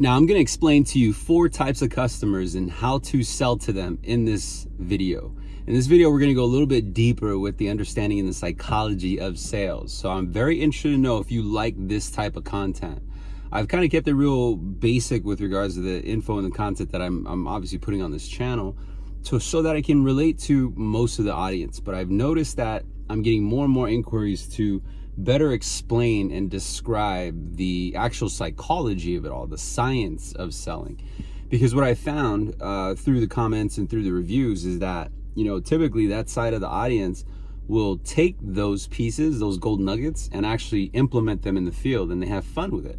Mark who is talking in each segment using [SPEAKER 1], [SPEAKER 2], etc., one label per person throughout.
[SPEAKER 1] Now I'm going to explain to you four types of customers and how to sell to them in this video. In this video, we're going to go a little bit deeper with the understanding and the psychology of sales. So I'm very interested to know if you like this type of content. I've kind of kept it real basic with regards to the info and the content that I'm, I'm obviously putting on this channel to, so that I can relate to most of the audience. But I've noticed that I'm getting more and more inquiries to better explain and describe the actual psychology of it all, the science of selling. Because what I found uh, through the comments and through the reviews is that you know, typically that side of the audience will take those pieces, those gold nuggets, and actually implement them in the field and they have fun with it.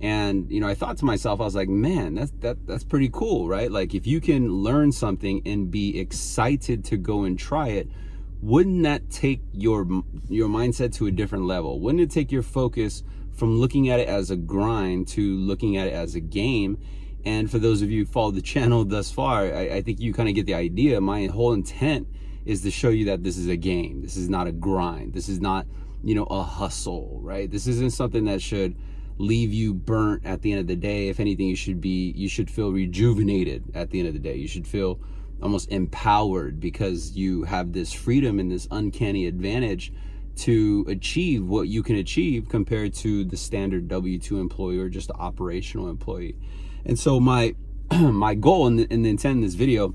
[SPEAKER 1] And, you know, I thought to myself, I was like, man, that's, that, that's pretty cool, right? Like if you can learn something and be excited to go and try it, wouldn't that take your, your mindset to a different level? Wouldn't it take your focus from looking at it as a grind to looking at it as a game and for those of you who followed the channel thus far, I, I think you kind of get the idea. My whole intent is to show you that this is a game. This is not a grind. This is not, you know, a hustle, right? This isn't something that should leave you burnt at the end of the day. If anything, you should be, you should feel rejuvenated at the end of the day. You should feel almost empowered because you have this freedom and this uncanny advantage to achieve what you can achieve compared to the standard W-2 employee or just operational employee. And so my my goal and the, the intent in this video,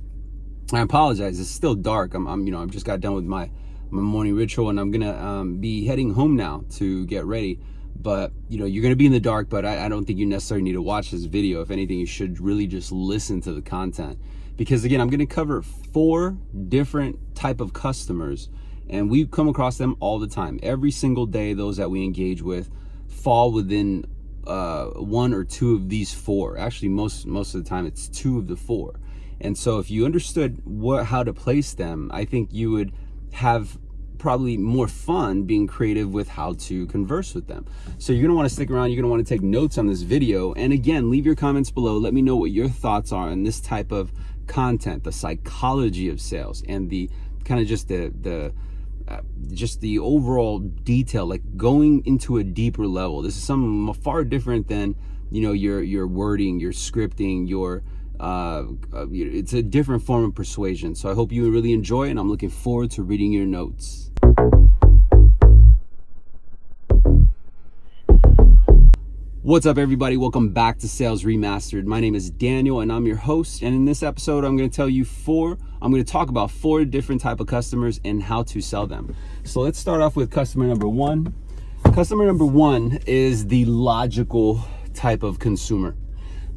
[SPEAKER 1] I apologize, it's still dark. I'm, I'm you know, I've just got done with my, my morning ritual and I'm gonna um, be heading home now to get ready. But you know, you're gonna be in the dark, but I, I don't think you necessarily need to watch this video. If anything, you should really just listen to the content. Because again, I'm gonna cover four different type of customers and we come across them all the time. Every single day, those that we engage with fall within uh, one or two of these four. Actually, most most of the time it's two of the four. And so if you understood what how to place them, I think you would have probably more fun being creative with how to converse with them. So you're gonna wanna stick around, you're gonna wanna take notes on this video. And again, leave your comments below. Let me know what your thoughts are on this type of content, the psychology of sales and the kind of just the, the uh, just the overall detail, like going into a deeper level. This is something far different than, you know, your, your wording, your scripting, your, uh, uh, it's a different form of persuasion. So I hope you really enjoy and I'm looking forward to reading your notes. What's up everybody? Welcome back to Sales Remastered. My name is Daniel and I'm your host. And in this episode, I'm going to tell you four, I'm going to talk about four different type of customers and how to sell them. So let's start off with customer number one. Customer number one is the logical type of consumer.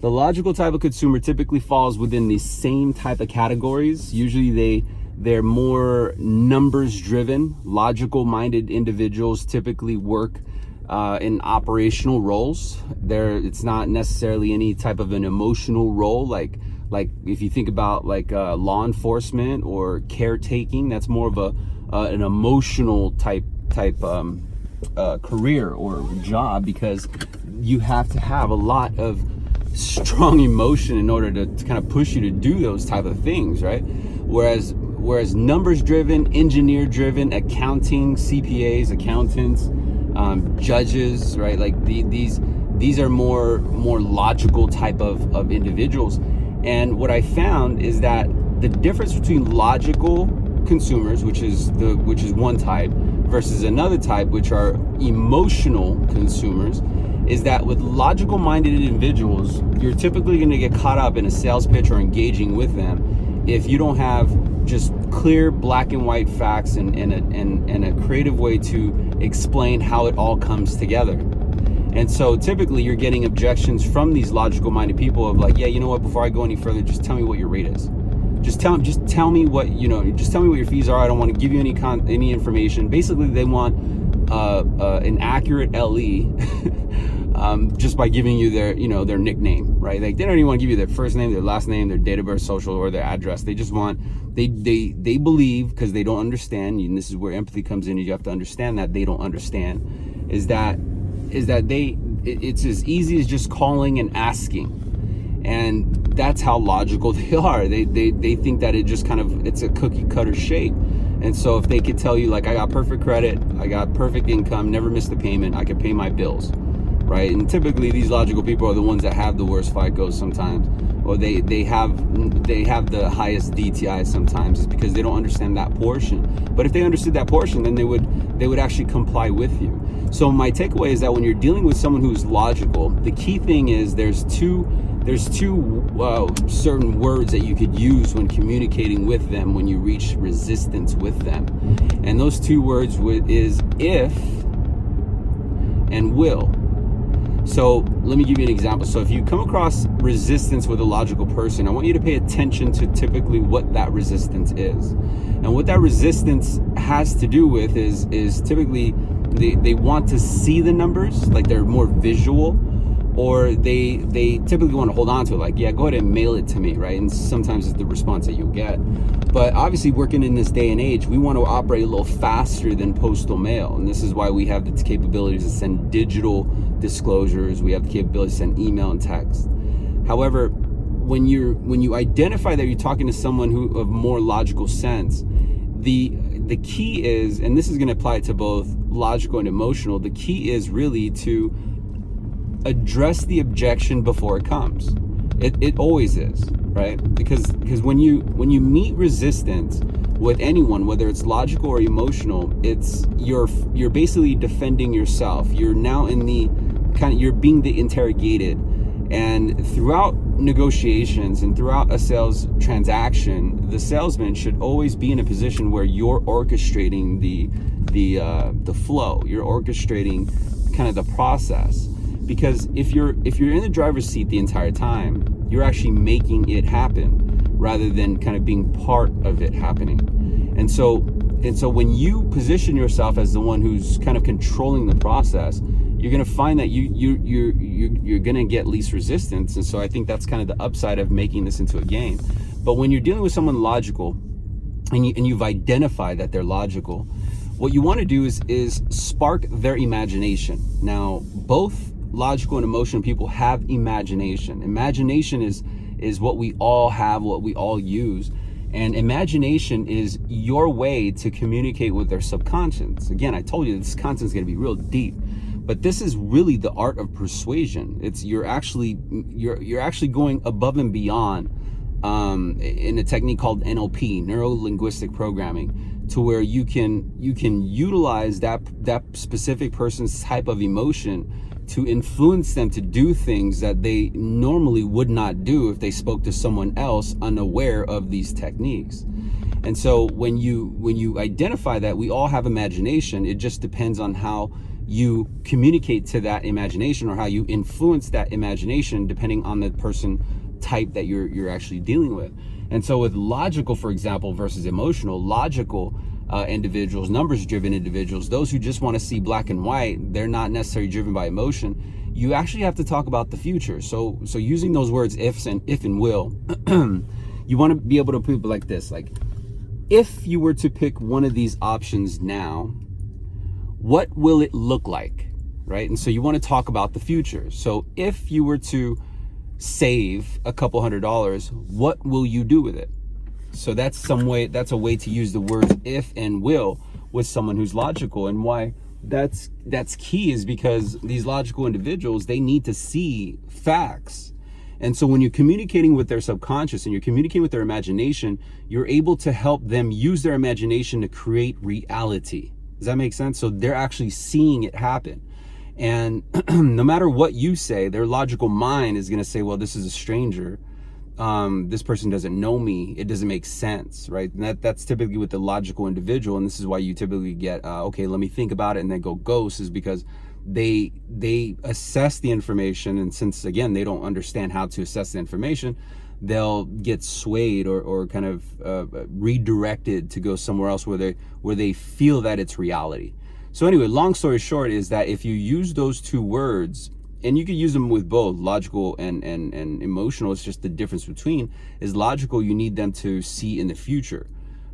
[SPEAKER 1] The logical type of consumer typically falls within the same type of categories. Usually they they're more numbers driven, logical minded individuals typically work uh, in operational roles. There, it's not necessarily any type of an emotional role like like if you think about like uh, law enforcement or caretaking. That's more of a uh, an emotional type type um, uh, career or job because you have to have a lot of strong emotion in order to, to kind of push you to do those type of things, right? Whereas whereas numbers driven, engineer driven, accounting, CPAs, accountants um, judges, right? Like the, these these are more more logical type of, of individuals. And what I found is that the difference between logical consumers, which is the which is one type, versus another type, which are emotional consumers, is that with logical minded individuals, you're typically going to get caught up in a sales pitch or engaging with them if you don't have just clear black and white facts and, and, a, and, and a creative way to explain how it all comes together. And so typically you're getting objections from these logical minded people of like, yeah, you know what, before I go any further, just tell me what your rate is. Just tell, just tell me what, you know, just tell me what your fees are. I don't want to give you any con any information. Basically they want uh, uh, an accurate LE um, just by giving you their, you know, their nickname, right? Like they don't even want to give you their first name, their last name, their date of birth, social, or their address. They just want, they, they, they believe because they don't understand, and this is where empathy comes in. You have to understand that they don't understand is that, is that they, it's as easy as just calling and asking. And that's how logical they are. They, they, they think that it just kind of, it's a cookie cutter shape. And so if they could tell you like, I got perfect credit, I got perfect income, never missed a payment, I could pay my bills right? And typically these logical people are the ones that have the worst FICO sometimes, or they they have they have the highest DTI sometimes. It's because they don't understand that portion. But if they understood that portion, then they would they would actually comply with you. So my takeaway is that when you're dealing with someone who's logical, the key thing is there's two there's two uh, certain words that you could use when communicating with them when you reach resistance with them, and those two words is if and will. So let me give you an example. So if you come across resistance with a logical person, I want you to pay attention to typically what that resistance is. And what that resistance has to do with is is typically they, they want to see the numbers, like they're more visual, or they they typically want to hold on to it, like, yeah, go ahead and mail it to me, right? And sometimes it's the response that you'll get. But obviously, working in this day and age, we want to operate a little faster than postal mail. And this is why we have the capabilities to send digital disclosures, we have the capability to send email and text. However, when you're when you identify that you're talking to someone who of more logical sense, the the key is, and this is going to apply to both logical and emotional, the key is really to address the objection before it comes. It, it always is, right? Because because when you when you meet resistance with anyone, whether it's logical or emotional, it's you're you're basically defending yourself. You're now in the kind of you're being the interrogated. And throughout negotiations and throughout a sales transaction, the salesman should always be in a position where you're orchestrating the the uh, the flow. You're orchestrating kind of the process because if you're if you're in the driver's seat the entire time, you're actually making it happen rather than kind of being part of it happening. And so and so when you position yourself as the one who's kind of controlling the process, you're going to find that you you you you you're going to get least resistance and so i think that's kind of the upside of making this into a game. But when you're dealing with someone logical and you and you've identified that they're logical what you want to do is is spark their imagination. Now both logical and emotional people have imagination. Imagination is is what we all have what we all use and imagination is your way to communicate with their subconscious. Again i told you this content is going to be real deep but this is really the art of persuasion. It's you're actually you're you're actually going above and beyond um, in a technique called NLP neuro linguistic programming to where you can you can utilize that that specific person's type of emotion to influence them to do things that they normally would not do if they spoke to someone else unaware of these techniques. And so when you when you identify that we all have imagination. It just depends on how you communicate to that imagination or how you influence that imagination depending on the person type that you're you're actually dealing with. And so with logical, for example, versus emotional, logical uh, individuals, numbers driven individuals, those who just want to see black and white, they're not necessarily driven by emotion. You actually have to talk about the future. So so using those words ifs and if and will, you want to be able to put like this, like if you were to pick one of these options now, what will it look like? Right. And so you want to talk about the future. So if you were to save a couple hundred dollars, what will you do with it? So that's some way, that's a way to use the words if and will with someone who's logical and why that's that's key is because these logical individuals they need to see facts and so when you're communicating with their subconscious and you're communicating with their imagination you're able to help them use their imagination to create reality does that make sense? So they're actually seeing it happen. And no matter what you say, their logical mind is going to say, well, this is a stranger. Um, this person doesn't know me. It doesn't make sense, right? And that, that's typically with the logical individual. And this is why you typically get, uh, okay, let me think about it and then go ghost is because they, they assess the information. And since again, they don't understand how to assess the information, they'll get swayed or, or kind of uh, redirected to go somewhere else where they where they feel that it's reality. So anyway, long story short is that if you use those two words, and you could use them with both logical and, and, and emotional, it's just the difference between is logical, you need them to see in the future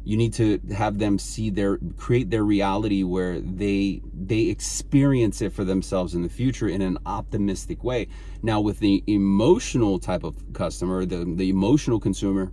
[SPEAKER 1] you need to have them see their create their reality where they they experience it for themselves in the future in an optimistic way. Now with the emotional type of customer the the emotional consumer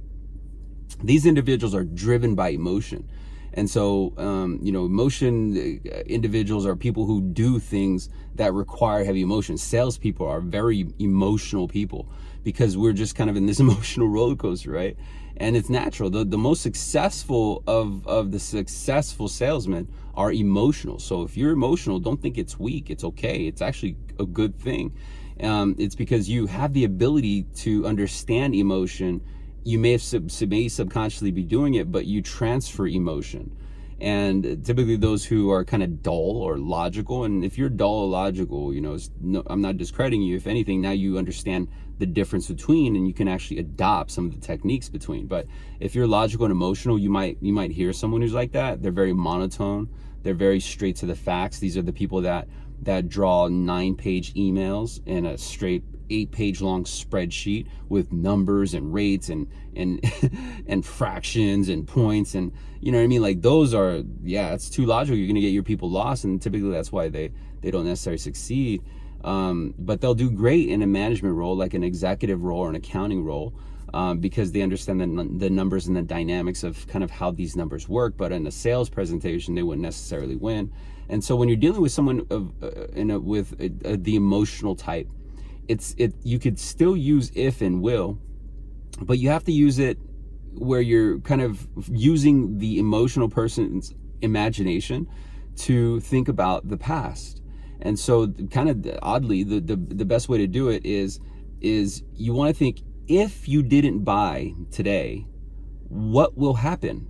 [SPEAKER 1] these individuals are driven by emotion And so, um, you know, emotion uh, individuals are people who do things that require heavy emotion. Salespeople are very emotional people because we're just kind of in this emotional roller coaster, right? And it's natural. The, the most successful of, of the successful salesmen are emotional. So if you're emotional, don't think it's weak. It's okay. It's actually a good thing. Um, it's because you have the ability to understand emotion you may have sub, may subconsciously be doing it, but you transfer emotion. And typically those who are kind of dull or logical, and if you're dull or logical, you know, no, I'm not discrediting you. If anything, now you understand the difference between, and you can actually adopt some of the techniques between. But if you're logical and emotional, you might you might hear someone who's like that. They're very monotone. They're very straight to the facts. These are the people that that draw nine page emails in a straight eight page long spreadsheet with numbers and rates and and and fractions and points and you know what I mean? Like those are yeah it's too logical. You're gonna get your people lost and typically that's why they they don't necessarily succeed. Um, but they'll do great in a management role like an executive role or an accounting role um, because they understand the, the numbers and the dynamics of kind of how these numbers work. But in a sales presentation they wouldn't necessarily win and so when you're dealing with someone of uh, in a, with a, a, the emotional type it's it you could still use if and will but you have to use it where you're kind of using the emotional person's imagination to think about the past. And so kind of oddly the the, the best way to do it is is you want to think if you didn't buy today what will happen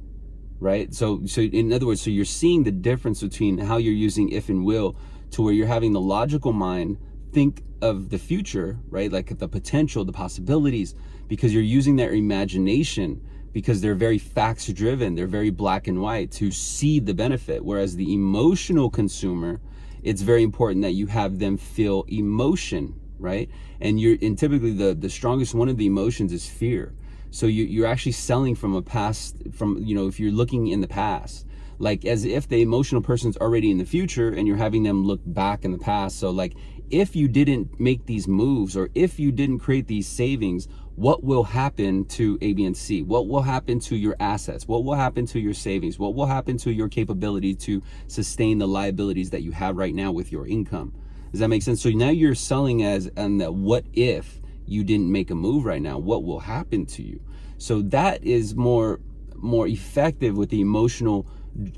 [SPEAKER 1] right so so in other words so you're seeing the difference between how you're using if and will to where you're having the logical mind think of the future, right? Like the potential, the possibilities, because you're using their imagination because they're very facts driven. They're very black and white to see the benefit. Whereas the emotional consumer, it's very important that you have them feel emotion, right? And you're, and typically the, the strongest one of the emotions is fear. So you, you're actually selling from a past, from, you know, if you're looking in the past, like as if the emotional person's already in the future and you're having them look back in the past. So like if you didn't make these moves or if you didn't create these savings, what will happen to A, B, and C? What will happen to your assets? What will happen to your savings? What will happen to your capability to sustain the liabilities that you have right now with your income? Does that make sense? So now you're selling as and what if you didn't make a move right now? What will happen to you? So that is more more effective with the emotional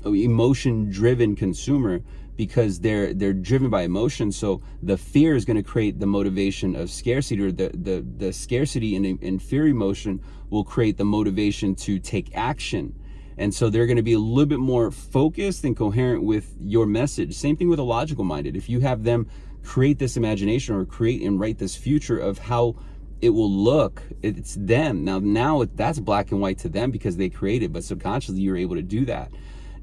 [SPEAKER 1] emotion driven consumer because they're they're driven by emotion so the fear is going to create the motivation of scarcity or the the, the scarcity and, and fear emotion will create the motivation to take action and so they're going to be a little bit more focused and coherent with your message same thing with a logical minded if you have them create this imagination or create and write this future of how it will look. It's them. Now now that's black and white to them because they created but subconsciously you're able to do that.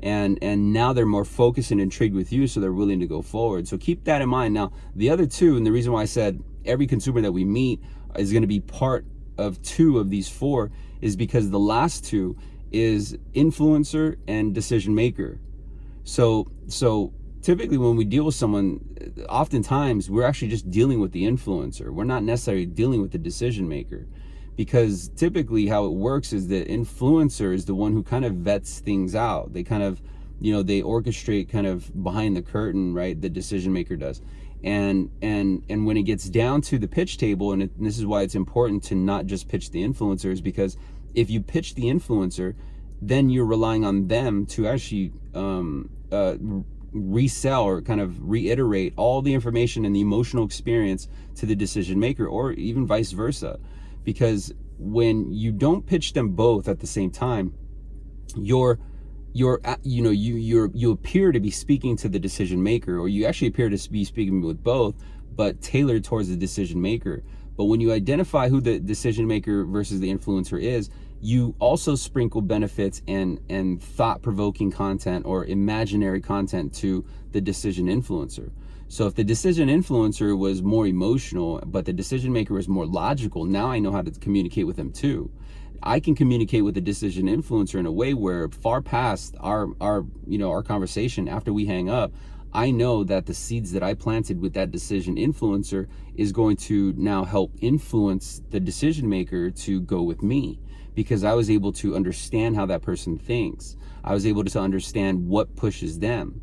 [SPEAKER 1] And and now they're more focused and intrigued with you so they're willing to go forward. So keep that in mind. Now the other two and the reason why i said every consumer that we meet is going to be part of two of these four is because the last two is influencer and decision maker. So so typically when we deal with someone oftentimes we're actually just dealing with the influencer. We're not necessarily dealing with the decision maker. Because typically how it works is the influencer is the one who kind of vets things out. They kind of you know they orchestrate kind of behind the curtain right the decision maker does. And and and when it gets down to the pitch table and, it, and this is why it's important to not just pitch the influencers because if you pitch the influencer then you're relying on them to actually um, uh, resell or kind of reiterate all the information and the emotional experience to the decision maker or even vice versa. Because when you don't pitch them both at the same time, you're you're uh, you know you you're you appear to be speaking to the decision maker or you actually appear to be speaking with both but tailored towards the decision maker. But when you identify who the decision maker versus the influencer is you also sprinkle benefits and and thought-provoking content or imaginary content to the decision influencer so if the decision influencer was more emotional, but the decision maker was more logical, now I know how to communicate with them too. I can communicate with the decision influencer in a way where far past our our you know our conversation after we hang up, I know that the seeds that I planted with that decision influencer is going to now help influence the decision maker to go with me because I was able to understand how that person thinks. I was able to understand what pushes them.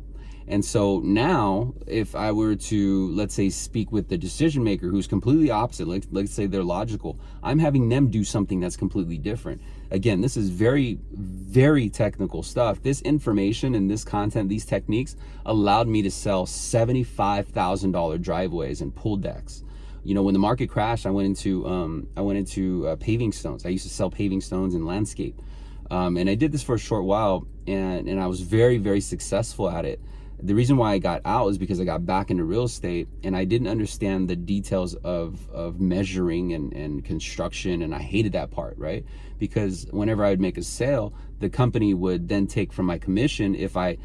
[SPEAKER 1] And so now, if I were to, let's say, speak with the decision maker who's completely opposite, like, let's say they're logical, I'm having them do something that's completely different. Again, this is very, very technical stuff. This information and this content, these techniques allowed me to sell $75,000 driveways and pool decks you know when the market crashed i went into um, i went into uh, paving stones i used to sell paving stones and landscape um, and i did this for a short while and and i was very very successful at it the reason why I got out is because I got back into real estate and I didn't understand the details of, of measuring and, and construction. And I hated that part, right? Because whenever I would make a sale, the company would then take from my commission if I,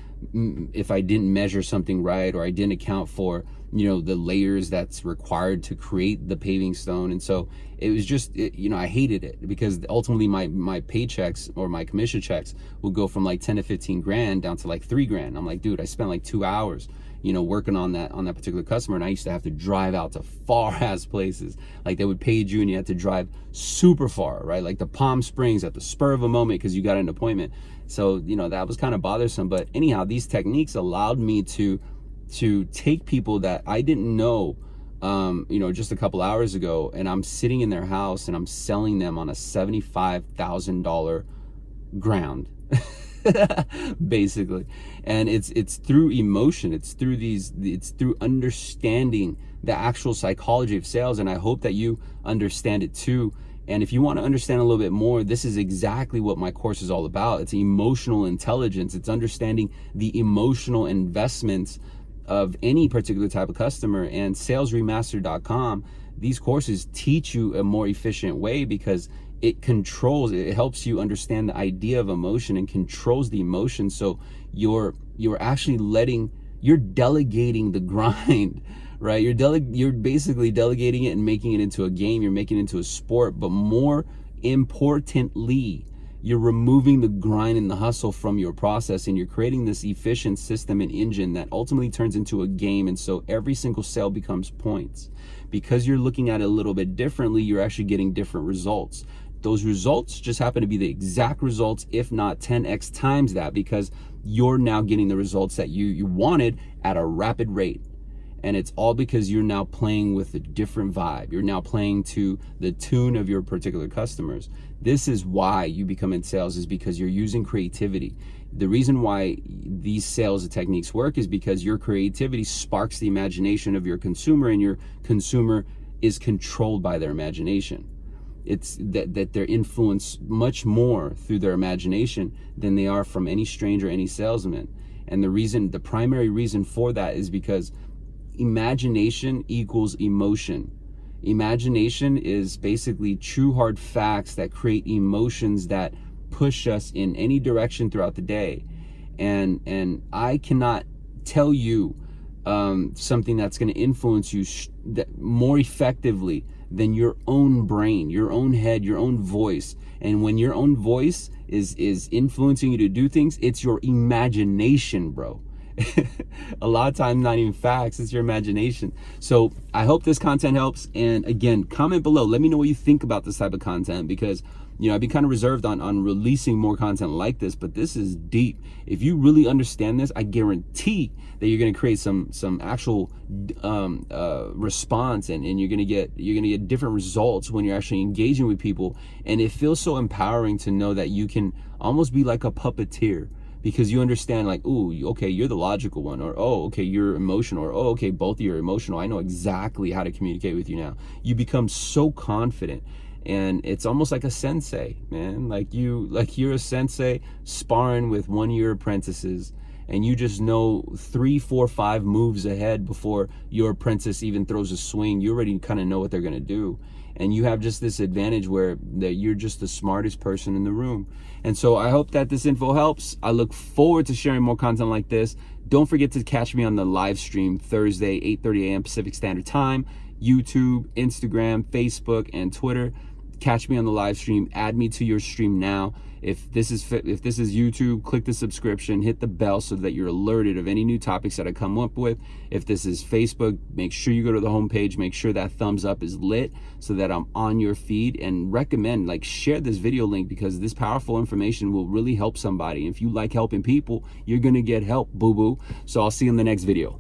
[SPEAKER 1] if I didn't measure something right or I didn't account for, you know, the layers that's required to create the paving stone. And so it was just, it, you know, I hated it because ultimately my, my paychecks or my commission checks would go from like 10 to 15 grand down to like three grand. I'm like, dude, I spent like two hours you know working on that on that particular customer and i used to have to drive out to far ass places. Like they would pay you and you had to drive super far right? Like the palm springs at the spur of a moment because you got an appointment. So you know that was kind of bothersome but anyhow these techniques allowed me to to take people that i didn't know um, you know, just a couple hours ago, and I'm sitting in their house and I'm selling them on a $75,000 ground. basically. And it's it's through emotion. It's through these it's through understanding the actual psychology of sales and i hope that you understand it too. And if you want to understand a little bit more this is exactly what my course is all about. It's emotional intelligence. It's understanding the emotional investments of any particular type of customer. And salesremaster.com these courses teach you a more efficient way because it controls it helps you understand the idea of emotion and controls the emotion. So you're you're actually letting you're delegating the grind right? You're dele- you're basically delegating it and making it into a game. You're making it into a sport but more importantly you're removing the grind and the hustle from your process and you're creating this efficient system and engine that ultimately turns into a game. And so every single sale becomes points. Because you're looking at it a little bit differently you're actually getting different results those results just happen to be the exact results, if not 10x times that, because you're now getting the results that you, you wanted at a rapid rate. And it's all because you're now playing with a different vibe. You're now playing to the tune of your particular customers. This is why you become in sales is because you're using creativity. The reason why these sales techniques work is because your creativity sparks the imagination of your consumer and your consumer is controlled by their imagination it's that, that they're influenced much more through their imagination than they are from any stranger any salesman. And the reason the primary reason for that is because imagination equals emotion. Imagination is basically true hard facts that create emotions that push us in any direction throughout the day. And and i cannot tell you um, something that's going to influence you more effectively than your own brain, your own head, your own voice. And when your own voice is is influencing you to do things, it's your imagination, bro. a lot of times not even facts it's your imagination so i hope this content helps and again comment below let me know what you think about this type of content because you know, I'd be kind of reserved on, on releasing more content like this, but this is deep. If you really understand this, I guarantee that you're going to create some, some actual, um, uh, response and, and you're going to get, you're going to get different results when you're actually engaging with people. And it feels so empowering to know that you can almost be like a puppeteer because you understand like, oh, okay, you're the logical one, or oh, okay, you're emotional, or oh, okay, both of you are emotional. I know exactly how to communicate with you now. You become so confident and it's almost like a sensei man. Like you like you're a sensei sparring with one year apprentices and you just know three four five moves ahead before your apprentice even throws a swing. You already kind of know what they're going to do. And you have just this advantage where that you're just the smartest person in the room. And so i hope that this info helps. I look forward to sharing more content like this. Don't forget to catch me on the live stream thursday 8 30 a.m pacific standard time. Youtube instagram facebook and twitter catch me on the live stream, add me to your stream now. If this is if this is YouTube, click the subscription, hit the bell so that you're alerted of any new topics that I come up with. If this is Facebook, make sure you go to the homepage, make sure that thumbs up is lit so that I'm on your feed and recommend like share this video link because this powerful information will really help somebody. If you like helping people, you're to get help, boo boo. So I'll see you in the next video.